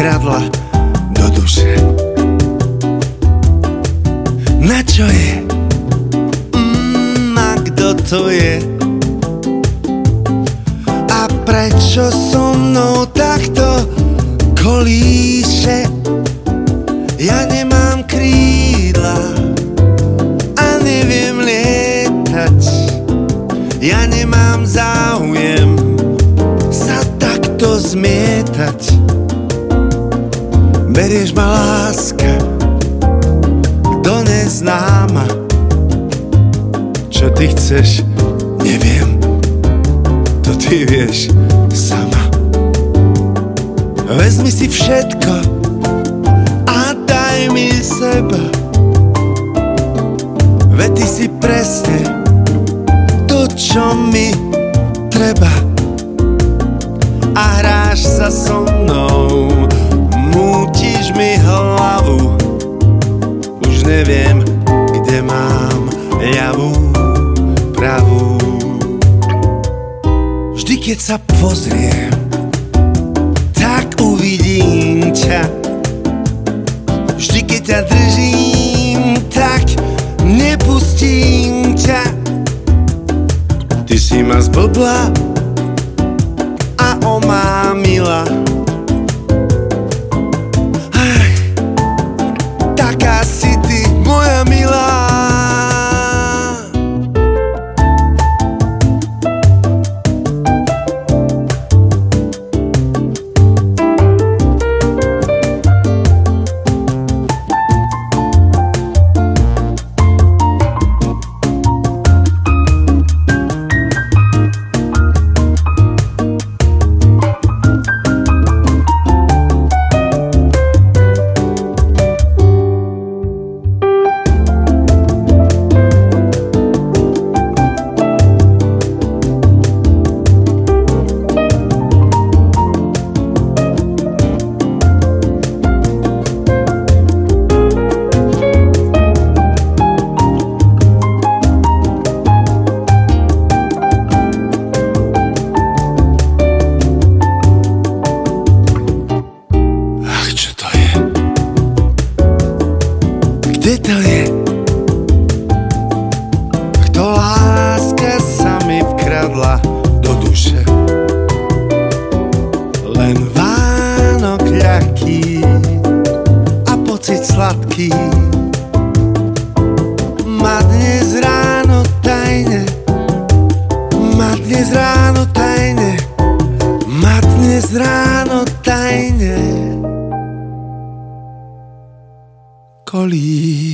kradla do duše Na čo je? Mm, a kto to je? A prečo so mnou takto kolíše? Ja nemám krídla a neviem lietať Ja nemám záujem sa takto zmietať Berieš ma láska do neznáma Čo ty chceš, neviem. To ty vieš sama. Vezmi si všetko a daj mi seba. Veď ty si presne to, čo mi treba. A hráš sa so neviem, kde mám ľavú, pravú. Vždy, keď sa pozriem Tak uvidím ťa. Vždy, keď ťa držím Tak nepustím ťa. Ty si ma zblbla a omámila Ach, Kde to je? Kto láska sa mi vkradla do duše? Len Vánok ľahký a pocit sladký Holly.